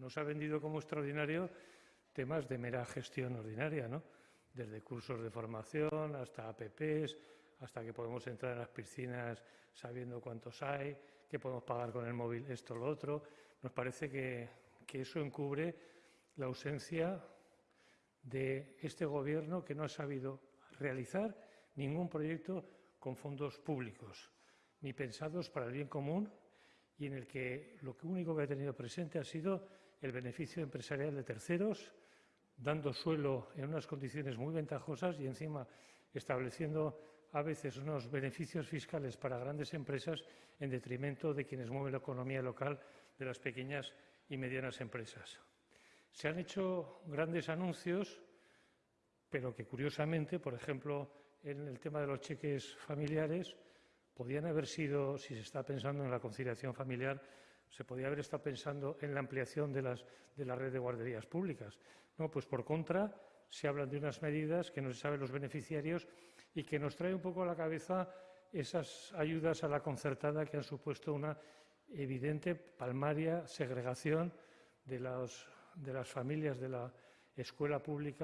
nos ha vendido como extraordinario temas de mera gestión ordinaria, ¿no? Desde cursos de formación hasta APPs, hasta que podemos entrar en las piscinas sabiendo cuántos hay, que podemos pagar con el móvil esto o lo otro. Nos parece que, que eso encubre la ausencia de este Gobierno que no ha sabido realizar ningún proyecto con fondos públicos, ni pensados para el bien común y en el que lo único que ha tenido presente ha sido el beneficio empresarial de terceros, dando suelo en unas condiciones muy ventajosas y encima estableciendo a veces unos beneficios fiscales para grandes empresas en detrimento de quienes mueven la economía local de las pequeñas y medianas empresas. Se han hecho grandes anuncios, pero que curiosamente, por ejemplo, en el tema de los cheques familiares, podían haber sido, si se está pensando en la conciliación familiar, se podía haber estado pensando en la ampliación de, las, de la red de guarderías públicas. No, pues por contra, se hablan de unas medidas que no se saben los beneficiarios y que nos trae un poco a la cabeza esas ayudas a la concertada que han supuesto una evidente palmaria segregación de, de las familias de la escuela pública